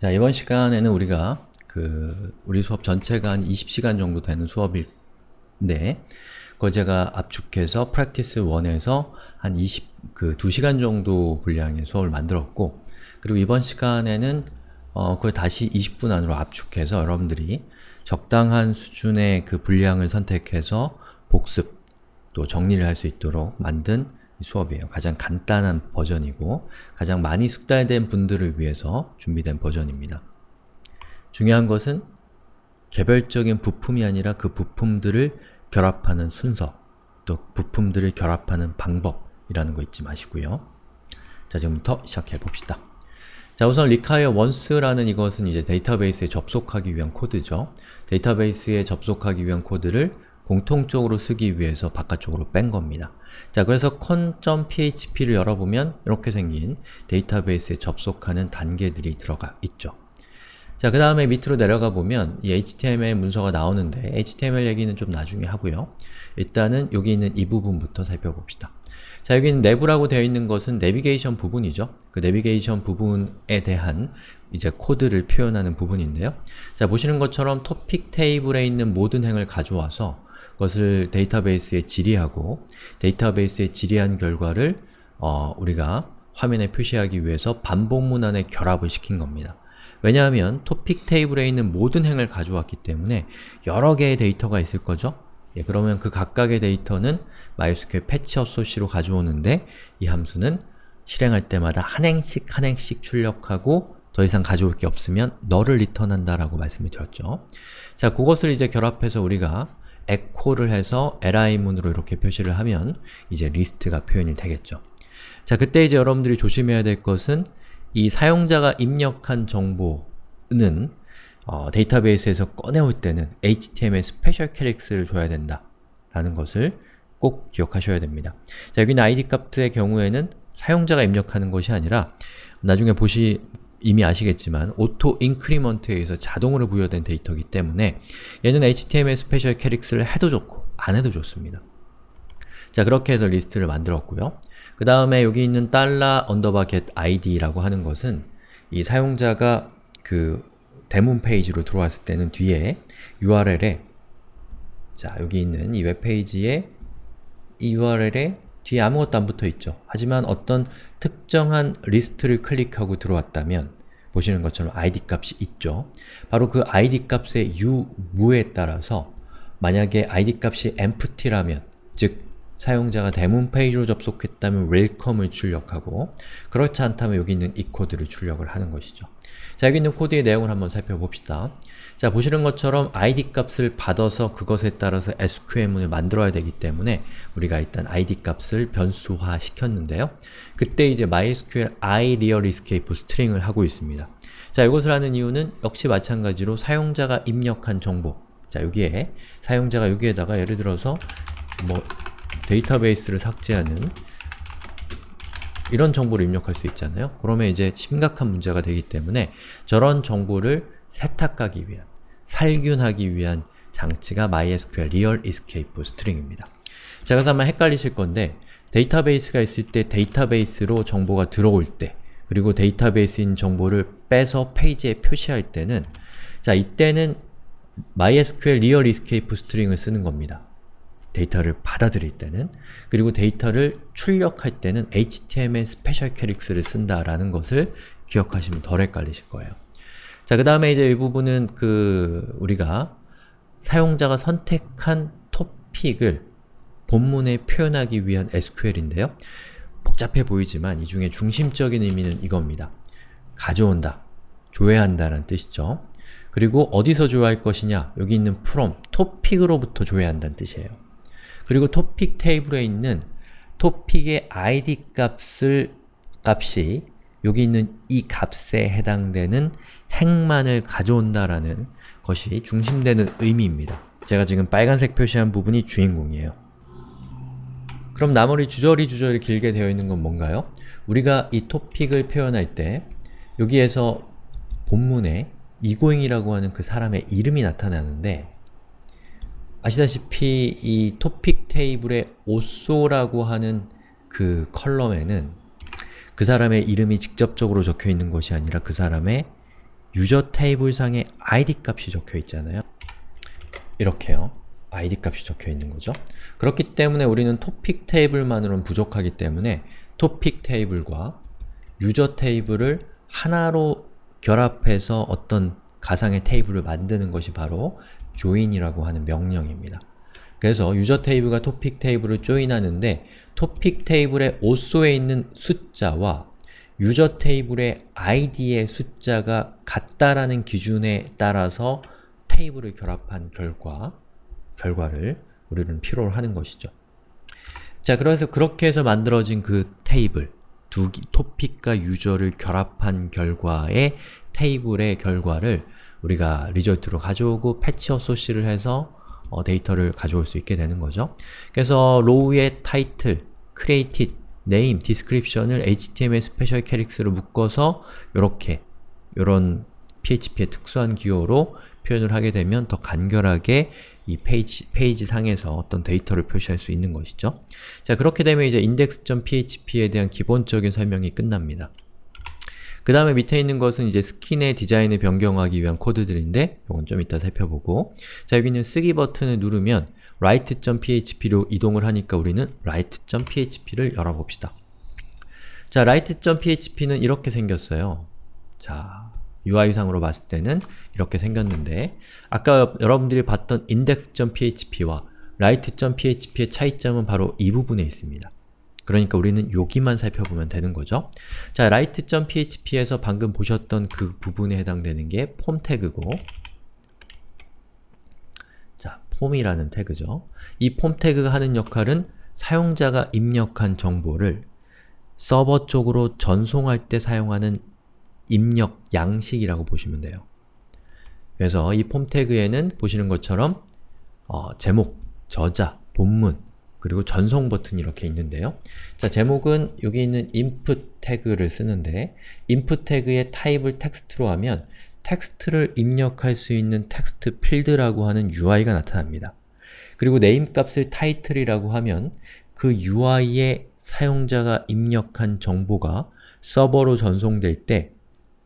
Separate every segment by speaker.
Speaker 1: 자, 이번 시간에는 우리가 그 우리 수업 전체가 한 20시간 정도 되는 수업인데 그거 제가 압축해서 프랙티스 1에서 한 20, 그 2시간 정도 분량의 수업을 만들었고 그리고 이번 시간에는 어, 그걸 다시 20분 안으로 압축해서 여러분들이 적당한 수준의 그 분량을 선택해서 복습 또 정리를 할 수 있도록 만든 수업이에요. 가장 간단한 버전이고 가장 많이 숙달된 분들을 위해서 준비된 버전입니다. 중요한 것은 개별적인 부품이 아니라 그 부품들을 결합하는 순서 또 부품들을 결합하는 방법이라는 거 잊지 마시고요. 자, 지금부터 시작해 봅시다. 자, 우선 require once라는 이것은 이제 데이터베이스에 접속하기 위한 코드죠. 데이터베이스에 접속하기 위한 코드를 공통적으로 쓰기 위해서 바깥쪽으로 뺀 겁니다. 자, 그래서 con.php를 열어보면 이렇게 생긴 데이터베이스에 접속하는 단계들이 들어가 있죠. 자, 그 다음에 밑으로 내려가 보면 이 HTML 문서가 나오는데 HTML 얘기는 좀 나중에 하고요. 일단은 여기 있는 이 부분부터 살펴봅시다. 자, 여기는 내부라고 되어 있는 것은 내비게이션 부분이죠. 그 내비게이션 부분에 대한 이제 코드를 표현하는 부분인데요. 자, 보시는 것처럼 토픽 테이블에 있는 모든 행을 가져와서 그 것을 데이터베이스에 질의하고 데이터베이스에 질의한 결과를 어, 우리가 화면에 표시하기 위해서 반복 문 안에 결합을 시킨 겁니다. 왜냐하면 토픽 테이블에 있는 모든 행을 가져왔기 때문에 여러 개의 데이터가 있을 거죠? 예, 그러면 그 각각의 데이터는 MySQL 패치 어소시로 가져오는데 이 함수는 실행할 때마다 한 행씩 한 행씩 출력하고 더 이상 가져올 게 없으면 너를 리턴한다 라고 말씀을 드렸죠. 자, 그것을 이제 결합해서 우리가 echo를 해서 li문으로 이렇게 표시를 하면 이제 리스트가 표현이 되겠죠. 자, 그때 이제 여러분들이 조심해야 될 것은 이 사용자가 입력한 정보는 어, 데이터베이스에서 꺼내올 때는 HTML special chars를 줘야 된다 라는 것을 꼭 기억하셔야 됩니다. 자, 여기는 id 값의 경우에는 사용자가 입력하는 것이 아니라 나중에 보시 이미 아시겠지만 auto increment에 의해서 자동으로 부여된 데이터이기 때문에 얘는 HTML special chars를 해도 좋고 안 해도 좋습니다. 자, 그렇게 해서 리스트를 만들었고요. 그 다음에 여기 있는 달러 underbar get id라고 하는 것은 이 사용자가 그 대문 페이지로 들어왔을 때는 뒤에 URL에 자, 여기 있는 이 웹페이지에 이 URL에 뒤에 아무것도 안 붙어 있죠. 하지만 어떤 특정한 리스트를 클릭하고 들어왔다면 보시는 것처럼 id 값이 있죠. 바로 그 id 값의 유무에 따라서 만약에 id 값이 empty라면 즉 사용자가 대문 페이지로 접속했다면 welcome을 출력하고 그렇지 않다면 여기 있는 이 코드를 출력을 하는 것이죠. 자, 여기 있는 코드의 내용을 한번 살펴봅시다. 자, 보시는 것처럼 id 값을 받아서 그것에 따라서 SQL문을 만들어야 되기 때문에 우리가 일단 id 값을 변수화 시켰는데요. 그때 이제 MySQL i real escape string을 하고 있습니다. 자, 이것을 하는 이유는 역시 마찬가지로 사용자가 입력한 정보 자, 여기에 사용자가 여기에다가 예를 들어서 뭐 데이터베이스를 삭제하는 이런 정보를 입력할 수 있잖아요. 그러면 이제 심각한 문제가 되기 때문에 저런 정보를 세탁하기 위한, 살균하기 위한 장치가 MySQL Real Escape string입니다. 자, 그래서 아마 헷갈리실 건데 데이터베이스가 있을 때 데이터베이스로 정보가 들어올 때 그리고 데이터베이스인 정보를 빼서 페이지에 표시할 때는 자, 이때는 MySQL Real Escape string을 쓰는 겁니다. 데이터를 받아들일 때는 그리고 데이터를 출력할 때는 HTML special chars를 쓴다라는 것을 기억하시면 덜 헷갈리실 거예요. 자, 그 다음에 이제 이 부분은 그 우리가 사용자가 선택한 토픽을 본문에 표현하기 위한 SQL인데요. 복잡해 보이지만 이 중에 중심적인 의미는 이겁니다. 가져온다, 조회한다 라는 뜻이죠. 그리고 어디서 조회할 것이냐? 여기 있는 from, 토픽으로부터 조회한다는 뜻이에요. 그리고 토픽 테이블에 있는 토픽의 id 값을 값이 여기 있는 이 값에 해당되는 행만을 가져온다라는 것이 중심되는 의미입니다. 제가 지금 빨간색 표시한 부분이 주인공이에요. 그럼 나머지 주저리 주저리 길게 되어 있는 건 뭔가요? 우리가 이 토픽을 표현할 때 여기에서 본문에 이고잉이라고 하는 그 사람의 이름이 나타나는데 아시다시피 이 토픽 테이블의 오쏘라고 하는 그 컬럼에는 그 사람의 이름이 직접적으로 적혀 있는 것이 아니라 그 사람의 유저 테이블상에 id 값이 적혀 있잖아요. 이렇게요. id 값이 적혀 있는 거죠. 그렇기 때문에 우리는 토픽 테이블만으로는 부족하기 때문에 토픽 테이블과 유저 테이블을 하나로 결합해서 어떤 가상의 테이블을 만드는 것이 바로 join이라고 하는 명령입니다. 그래서 유저 테이블과 토픽 테이블을 조인하는데 토픽 테이블의 오소에 있는 숫자와 유저 테이블의 id의 숫자가 같다라는 기준에 따라서 테이블을 결합한 결과, 결과를 우리는 필요로 하는 것이죠. 자, 그래서 그렇게 해서 만들어진 그 테이블, 두 토픽과 유저를 결합한 결과의 테이블의 결과를 우리가 result로 가져오고 fetch assoc을 해서 어, 데이터를 가져올 수 있게 되는 거죠. 그래서 row의 title, created, name, description을 HTML special chars로 묶어서 이렇게 이런 PHP의 특수한 기호로 표현을 하게 되면 더 간결하게 이 페이지, 페이지 상에서 어떤 데이터를 표시할 수 있는 것이죠. 자, 그렇게 되면 이제 index.php에 대한 기본적인 설명이 끝납니다. 그 다음에 밑에 있는 것은 이제 스킨의 디자인을 변경하기 위한 코드들인데 이건 좀 이따 살펴보고 자 여기 는 쓰기 버튼을 누르면 write.php로 이동을 하니까 우리는 write.php를 열어봅시다. 자, write.php는 이렇게 생겼어요. 자, UI상으로 봤을 때는 이렇게 생겼는데 아까 여러분들이 봤던 index.php와 write.php의 차이점은 바로 이 부분에 있습니다. 그러니까 우리는 여기만 살펴보면 되는 거죠. 자, write.php에서 방금 보셨던 그 부분에 해당되는 게 폼 태그고 자, 폼이라는 태그죠. 이 폼 태그가 하는 역할은 사용자가 입력한 정보를 서버 쪽으로 전송할 때 사용하는 입력 양식이라고 보시면 돼요. 그래서 이 폼 태그에는 보시는 것처럼 어, 제목, 저자, 본문, 그리고 전송 버튼이 이렇게 있는데요. 자, 제목은 여기 있는 input 태그를 쓰는데 input 태그의 타입을 텍스트로 하면 텍스트를 입력할 수 있는 텍스트 필드라고 하는 UI가 나타납니다. 그리고 name 값을 title이라고 하면 그 UI에 사용자가 입력한 정보가 서버로 전송될 때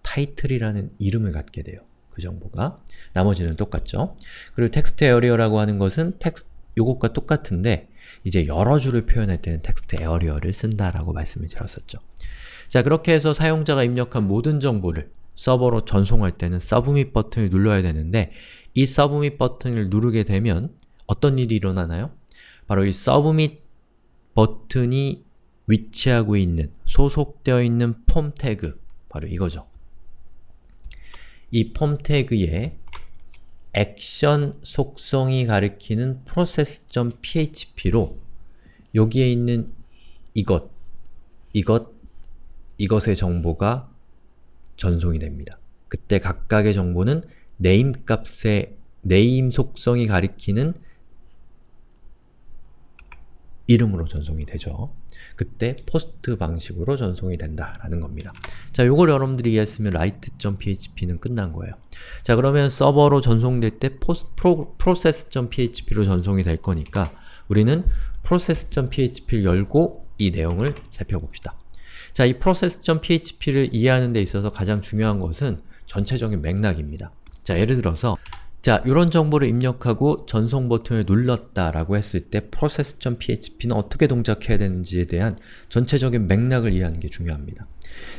Speaker 1: title이라는 이름을 갖게 돼요. 그 정보가. 나머지는 똑같죠. 그리고 text area라고 하는 것은 텍스트 요것과 똑같은데 이제 여러 줄을 표현할 때는 text area를 쓴다라고 말씀을 드렸었죠. 자, 그렇게 해서 사용자가 입력한 모든 정보를 서버로 전송할 때는 submit 버튼을 눌러야 되는데 이 submit 버튼을 누르게 되면 어떤 일이 일어나나요? 바로 이 submit 버튼이 위치하고 있는, 소속되어 있는 폼 태그, 바로 이거죠. 이 폼 태그에 액션 속성이 가리키는 process.php로 여기에 있는 이것, 이것, 이것의 정보가 전송이 됩니다. 그때 각각의 정보는 name 값의 name 속성이 가리키는 이름으로 전송이 되죠. 그때 포스트 방식으로 전송이 된다라는 겁니다. 자, 요걸 여러분들이 이해했으면 write.php는 끝난 거예요. 자, 그러면 서버로 전송될 때 process.php로 전송이 될 거니까 우리는 process.php를 열고 이 내용을 살펴봅시다. 자, 이 process.php를 이해하는 데 있어서 가장 중요한 것은 전체적인 맥락입니다. 자, 예를 들어서 자, 이런 정보를 입력하고 전송 버튼을 눌렀다라고 했을 때 process.php는 어떻게 동작해야 되는지에 대한 전체적인 맥락을 이해하는 게 중요합니다.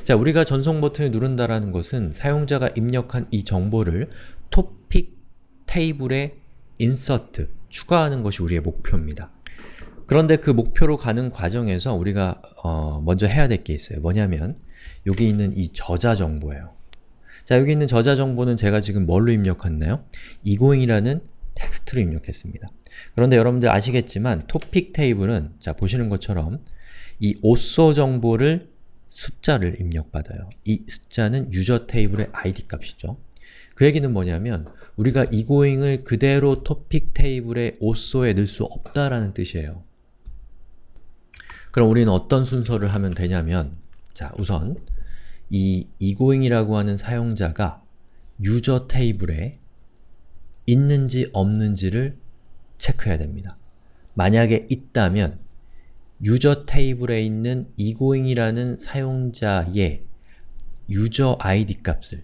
Speaker 1: 자, 우리가 전송 버튼을 누른다라는 것은 사용자가 입력한 이 정보를 토픽 테이블에 insert, 추가하는 것이 우리의 목표입니다. 그런데 그 목표로 가는 과정에서 우리가 어, 먼저 해야 될 게 있어요. 뭐냐면 여기 있는 이 저자 정보예요. 자, 여기 있는 저자 정보는 제가 지금 뭘로 입력했나요? egoing이라는 텍스트로 입력했습니다. 그런데 여러분들 아시겠지만 토픽 테이블은 자 보시는 것처럼 이 오소 정보를 숫자를 입력받아요. 이 숫자는 유저 테이블의 id 값이죠. 그 얘기는 뭐냐면 우리가 egoing을 그대로 토픽 테이블의 오소에 넣을 수 없다라는 뜻이에요. 그럼 우리는 어떤 순서를 하면 되냐면 자 우선 이 egoing이라고 하는 사용자가 유저 테이블에 있는지 없는지를 체크해야 됩니다. 만약에 있다면 유저 테이블에 있는 egoing이라는 사용자의 유저 id 값을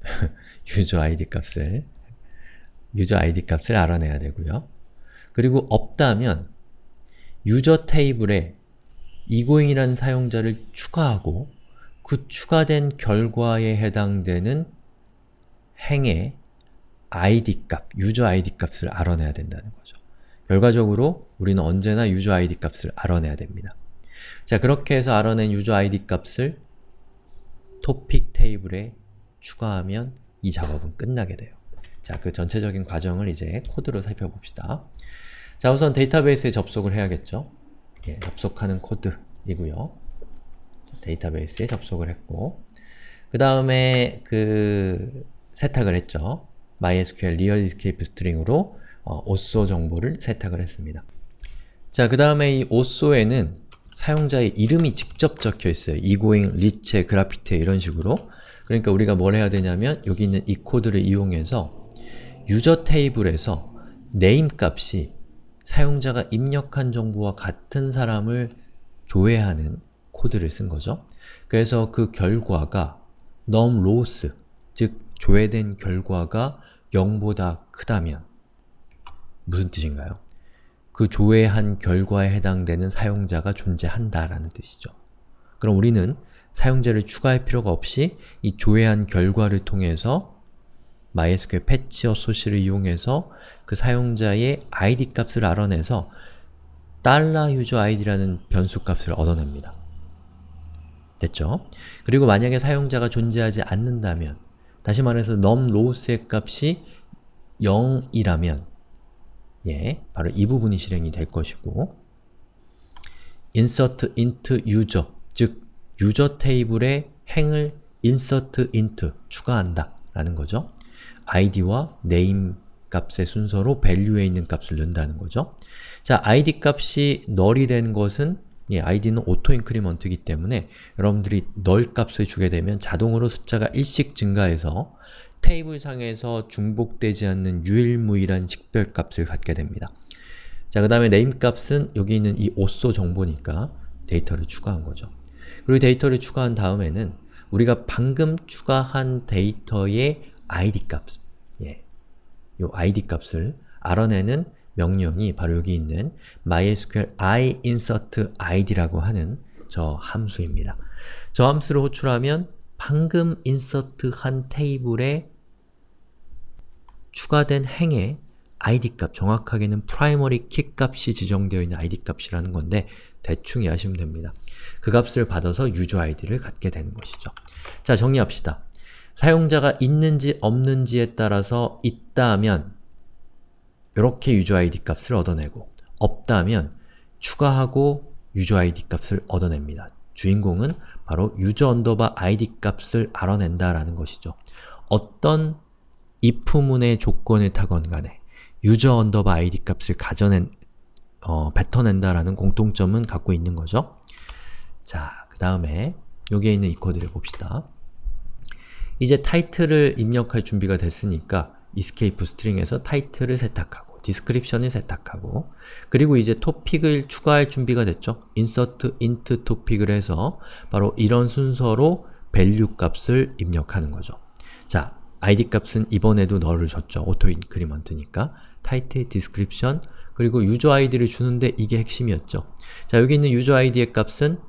Speaker 1: 유저 id 값을 유저 id 값을 알아내야 되고요. 그리고 없다면 유저 테이블에 이고잉이라는 사용자를 추가하고 그 추가된 결과에 해당되는 행의 id 값, 유저 id 값을 알아내야 된다는 거죠. 결과적으로 우리는 언제나 유저 id 값을 알아내야 됩니다. 자, 그렇게 해서 알아낸 유저 id 값을 토픽 테이블에 추가하면 이 작업은 끝나게 돼요. 자, 그 전체적인 과정을 이제 코드로 살펴봅시다. 자, 우선 데이터베이스에 접속을 해야겠죠. 예, 접속하는 코드이고요. 데이터베이스에 접속을 했고 그 다음에 그 세탁을 했죠. MySQL Real Escape String으로 어, 오쏘 정보를 세탁을 했습니다. 자, 그 다음에 이 오쏘에는 사용자의 이름이 직접 적혀 있어요. 이고잉, 리체, 그래피티 이런 식으로 그러니까 우리가 뭘 해야 되냐면 여기 있는 이 코드를 이용해서 유저 테이블에서 name 값이 사용자가 입력한 정보와 같은 사람을 조회하는 코드를 쓴 거죠. 그래서 그 결과가 num loss, 즉 조회된 결과가 0보다 크다면 무슨 뜻인가요? 그 조회한 결과에 해당되는 사용자가 존재한다라는 뜻이죠. 그럼 우리는 사용자를 추가할 필요가 없이 이 조회한 결과를 통해서 MySQL 패치어 소시를 이용해서 그 사용자의 id 값을 알아내서 $useID라는 변수 값을 얻어냅니다. 됐죠? 그리고 만약에 사용자가 존재하지 않는다면 다시 말해서 num lows의 값이 0이라면 예, 바로 이 부분이 실행이 될 것이고 insert int user, 즉 유저 테이블에 행을 insert int, 추가한다 라는 거죠. Id와 name 값의 순서로 value에 있는 값을 넣는다는 거죠. 자, id 값이 null이 된 것은 예, id는 auto increment이기 때문에 여러분들이 null 값을 주게 되면 자동으로 숫자가 1씩 증가해서 테이블 상에서 중복되지 않는 유일무이한 식별값을 갖게 됩니다. 자, 그 다음에 name 값은 여기 있는 이 오쏘 정보니까 데이터를 추가한 거죠. 그리고 데이터를 추가한 다음에는 우리가 방금 추가한 데이터의 id 값, 예, 요 id 값을 알아내는 명령이 바로 여기 있는 mysqli insert id라고 하는 저 함수입니다. 저 함수를 호출하면 방금 insert한 테이블에 추가된 행의 id 값, 정확하게는 primary key 값이 지정되어 있는 id 값이라는 건데 대충 이해하시면 됩니다. 그 값을 받아서 user id를 갖게 되는 것이죠. 자, 정리합시다. 사용자가 있는지 없는지에 따라서 있다면 이렇게 user id 값을 얻어내고 없다면 추가하고 user id 값을 얻어냅니다. 주인공은 바로 user underbar id 값을 알아낸다라는 것이죠. 어떤 if문의 조건을 타건 간에 user underbar id 값을 가져낸, 어, 뱉어낸다라는 공통점은 갖고 있는 거죠. 자, 그 다음에 여기에 있는 이 코드를 봅시다. 이제 타이틀을 입력할 준비가 됐으니까 escape string에서 타이틀을 세탁하고 description을 세탁하고 그리고 이제 토픽을 추가할 준비가 됐죠. insert into topic을 해서 바로 이런 순서로 value 값을 입력하는 거죠. 자, id 값은 이번에도 null을 줬죠. auto increment니까 title, description, 그리고 user id를 주는데 이게 핵심이었죠. 자, 여기 있는 user id의 값은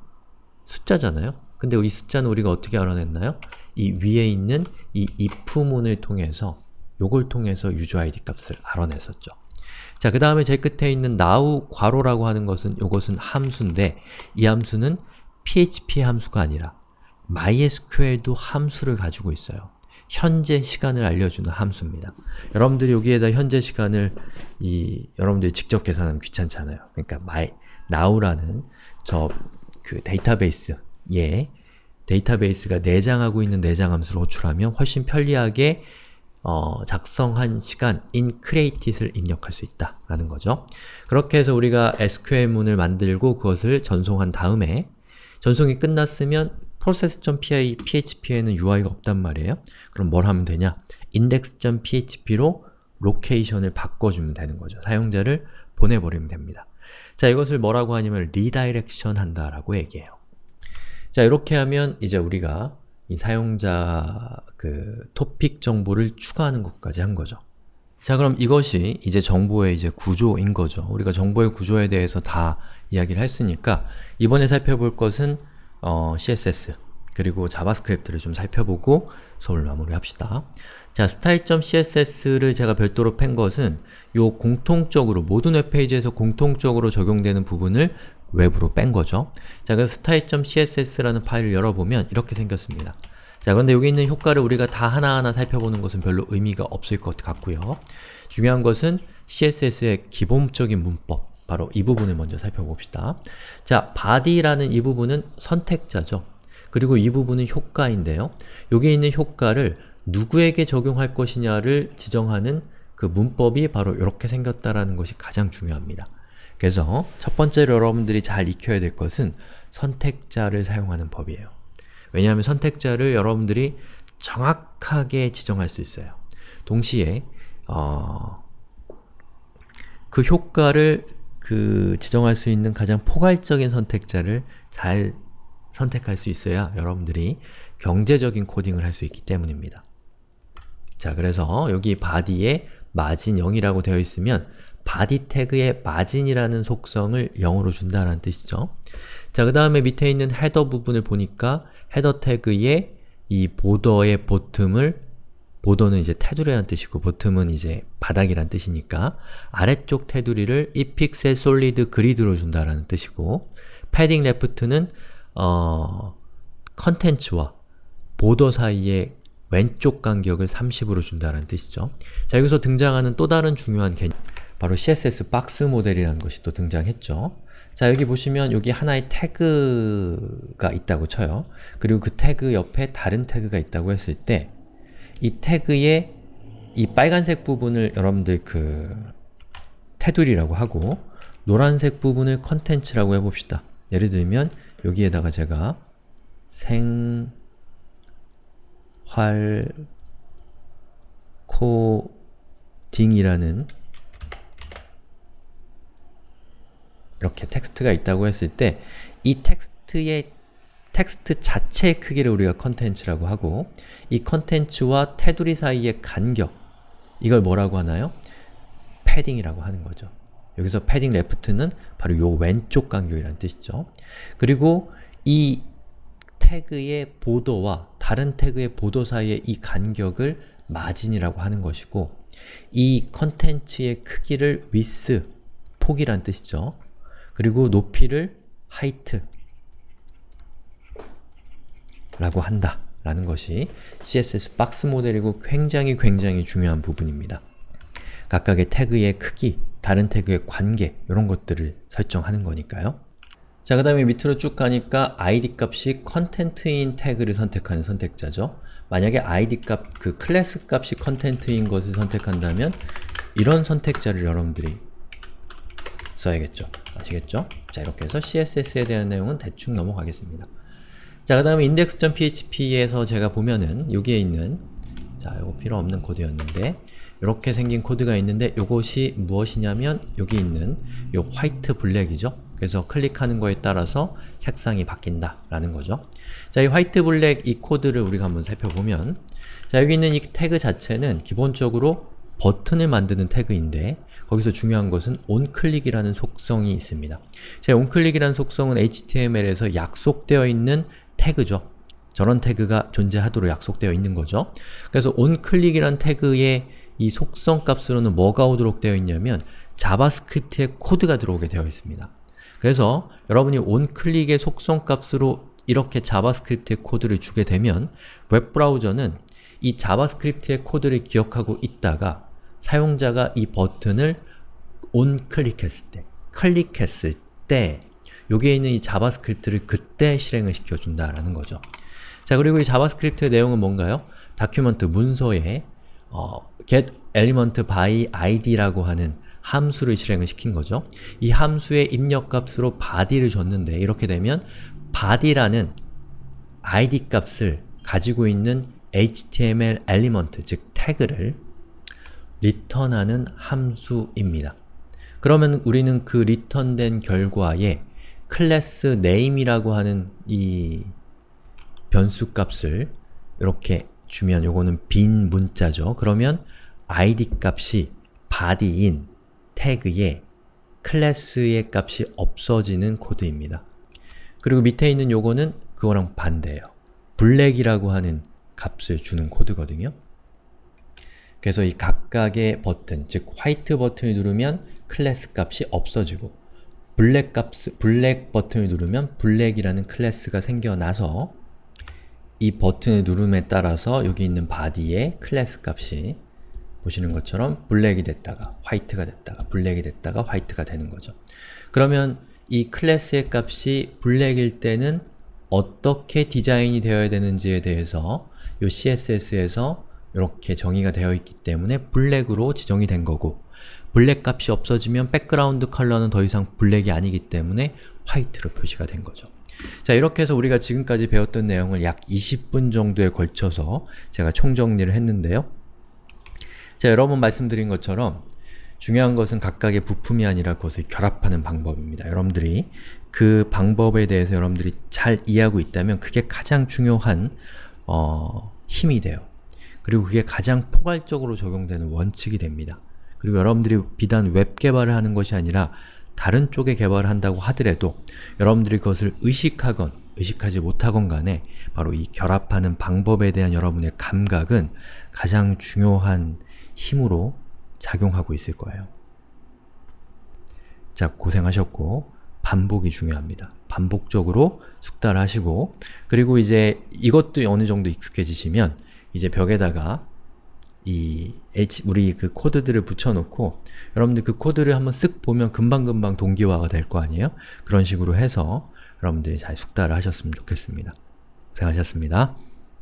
Speaker 1: 숫자잖아요. 근데 이 숫자는 우리가 어떻게 알아냈나요? 이 위에 있는 이 if문을 통해서 요걸 통해서 id 값을 알아냈었죠. 자, 그 다음에 제일 끝에 있는 now 괄호라고 하는 것은 이것은 함수인데 이 함수는 PHP 함수가 아니라 MySQL도 함수를 가지고 있어요. 현재 시간을 알려주는 함수입니다. 여러분들이 여기에다 현재 시간을 이 여러분들이 직접 계산하면 귀찮잖아요. 그러니까 my now라는 저 그 데이터베이스 예 데이터베이스가 내장하고 있는 내장 함수를 호출하면 훨씬 편리하게 어, 작성한 시간 in createit을 입력할 수 있다라는 거죠. 그렇게 해서 우리가 SQL문을 만들고 그것을 전송한 다음에 전송이 끝났으면 process.py, php에는 UI가 없단 말이에요. 그럼 뭘 하면 되냐? index.php로 location을 바꿔주면 되는 거죠. 사용자를 보내버리면 됩니다. 자, 이것을 뭐라고 하냐면 redirection 한다라고 얘기해요. 자, 이렇게 하면 이제 우리가 이 사용자 그 토픽 정보를 추가하는 것까지 한 거죠. 자 그럼 이것이 이제 정보의 이제 구조인 거죠. 우리가 정보의 구조에 대해서 다 이야기를 했으니까 이번에 살펴볼 것은 어, CSS 그리고 자바스크립트를 좀 살펴보고 수업을 마무리합시다. 자, style.css를 제가 별도로 뺀 것은 요 공통적으로 모든 웹페이지에서 공통적으로 적용되는 부분을 외부로 뺀 거죠. 자, 그래서 style.css라는 파일을 열어보면 이렇게 생겼습니다. 자, 그런데 여기 있는 효과를 우리가 다 하나하나 살펴보는 것은 별로 의미가 없을 것 같고요. 중요한 것은 CSS의 기본적인 문법, 바로 이 부분을 먼저 살펴봅시다. 자, body라는 이 부분은 선택자죠. 그리고 이 부분은 효과인데요. 여기 있는 효과를 누구에게 적용할 것이냐를 지정하는 그 문법이 바로 이렇게 생겼다라는 것이 가장 중요합니다. 그래서 첫 번째로 여러분들이 잘 익혀야 될 것은 선택자를 사용하는 법이에요. 왜냐하면 선택자를 여러분들이 정확하게 지정할 수 있어요. 동시에 어, 그 효과를 그 지정할 수 있는 가장 포괄적인 선택자를 잘 선택할 수 있어야 여러분들이 경제적인 코딩을 할 수 있기 때문입니다. 자, 그래서 여기 body에 margin 0이라고 되어 있으면 body 태그의 margin이라는 속성을 0으로 준다는 뜻이죠. 자, 그 다음에 밑에 있는 header 부분을 보니까 header 태그의 이 보더의 bottom을 보더는 이제 테두리라는 뜻이고 bottom은 이제 바닥이란 뜻이니까 아래쪽 테두리를 1픽셀 solid gray로 준다라는 뜻이고 padding left는 어, 컨텐츠와 border 사이의 왼쪽 간격을 30으로 준다는 뜻이죠. 자, 여기서 등장하는 또 다른 중요한 개념 바로 CSS 박스 모델이라는 것이 또 등장했죠. 자, 여기 보시면 여기 하나의 태그가 있다고 쳐요. 그리고 그 태그 옆에 다른 태그가 있다고 했을 때 이 태그의 이 빨간색 부분을 여러분들 그 테두리라고 하고 노란색 부분을 컨텐츠라고 해봅시다. 예를 들면 여기에다가 제가 생 생활코딩이라는 이렇게 텍스트가 있다고 했을 때 이 텍스트의 텍스트 자체의 크기를 우리가 컨텐츠라고 하고 이 컨텐츠와 테두리 사이의 간격 이걸 뭐라고 하나요? padding이라고 하는 거죠. 여기서 padding left는 바로 요 왼쪽 간격이라는 뜻이죠. 그리고 이 태그의 보도와 다른 태그의 보도 사이의 이 간격을 마진이라고 하는 것이고 이 컨텐츠의 크기를 width, 폭이란 뜻이죠. 그리고 높이를 height 라고 한다 라는 것이 CSS 박스 모델이고 굉장히 굉장히 중요한 부분입니다. 각각의 태그의 크기, 다른 태그의 관계 이런 것들을 설정하는 거니까요. 자, 그 다음에 밑으로 쭉 가니까 id 값이 content인 태그를 선택하는 선택자죠. 만약에 id 값, 그 클래스 값이 content인 것을 선택한다면 이런 선택자를 여러분들이 써야겠죠. 아시겠죠? 자, 이렇게 해서 CSS에 대한 내용은 대충 넘어가겠습니다. 자, 그 다음에 index.php에서 제가 보면은 여기에 있는 자, 이거 필요 없는 코드였는데 이렇게 생긴 코드가 있는데 이것이 무엇이냐면 여기 있는 이 white black이죠. 그래서 클릭하는 거에 따라서 색상이 바뀐다 라는 거죠. 자, 이 white black 이 코드를 우리가 한번 살펴보면 자, 여기 있는 이 태그 자체는 기본적으로 버튼을 만드는 태그인데 거기서 중요한 것은 onClick이라는 속성이 있습니다. 자, onClick이라는 속성은 HTML에서 약속되어 있는 태그죠. 저런 태그가 존재하도록 약속되어 있는 거죠. 그래서 onClick이란 태그의 이 속성 값으로는 뭐가 오도록 되어 있냐면 자바스크립트의 코드가 들어오게 되어 있습니다. 그래서 여러분이 onClick의 속성 값으로 이렇게 자바스크립트의 코드를 주게 되면 웹브라우저는 이 자바스크립트의 코드를 기억하고 있다가 사용자가 이 버튼을 onClick했을 때, 클릭했을 때 여기에 있는 이 자바스크립트를 그때 실행을 시켜준다라는 거죠. 자 그리고 이 JavaScript의 내용은 뭔가요? document 문서에 어, get element by id라고 하는 함수를 실행을 시킨 거죠. 이 함수의 입력값으로 body를 줬는데 이렇게 되면 body라는 id 값을 가지고 있는 html element, 즉 태그를 리턴하는 함수입니다. 그러면 우리는 그 리턴된 결과에 className이라고 하는 이 변수 값을 이렇게 주면 요거는 빈 문자죠. 그러면 id 값이 body인 태그에 클래스의 값이 없어지는 코드입니다. 그리고 밑에 있는 요거는 그거랑 반대예요. 블랙이라고 하는 값을 주는 코드거든요. 그래서 이 각각의 버튼, 즉 화이트 버튼을 누르면 클래스 값이 없어지고 블랙 값, 블랙 버튼을 누르면 블랙이라는 클래스가 생겨나서 이 버튼을 누름에 따라서 여기 있는 body의 클래스 값이 보시는 것처럼 블랙이 됐다가 화이트가 됐다가 블랙이 됐다가 화이트가 되는 거죠. 그러면 이 클래스의 값이 블랙일 때는 어떻게 디자인이 되어야 되는지에 대해서 이 CSS에서 이렇게 정의가 되어 있기 때문에 블랙으로 지정이 된 거고 블랙 값이 없어지면 background color는 더 이상 블랙이 아니기 때문에 화이트로 표시가 된 거죠. 자 이렇게 해서 우리가 지금까지 배웠던 내용을 약 20분 정도에 걸쳐서 제가 총정리를 했는데요. 자 여러분 말씀드린 것처럼 중요한 것은 각각의 부품이 아니라 그것을 결합하는 방법입니다. 여러분들이 그 방법에 대해서 여러분들이 잘 이해하고 있다면 그게 가장 중요한 어, 힘이 돼요. 그리고 그게 가장 포괄적으로 적용되는 원칙이 됩니다. 그리고 여러분들이 비단 웹 개발을 하는 것이 아니라 다른 쪽에 개발을 한다고 하더라도 여러분들이 그것을 의식하건 의식하지 못하건 간에 바로 이 결합하는 방법에 대한 여러분의 감각은 가장 중요한 힘으로 작용하고 있을 거예요. 자, 고생하셨고 반복이 중요합니다. 반복적으로 숙달을 하시고 그리고 이제 이것도 어느 정도 익숙해지시면 이제 벽에다가 이 H, 우리 그 코드들을 붙여놓고 여러분들 그 코드를 한번 쓱 보면 금방금방 동기화가 될 거 아니에요? 그런 식으로 해서 여러분들이 잘 숙달을 하셨으면 좋겠습니다. 고생하셨습니다.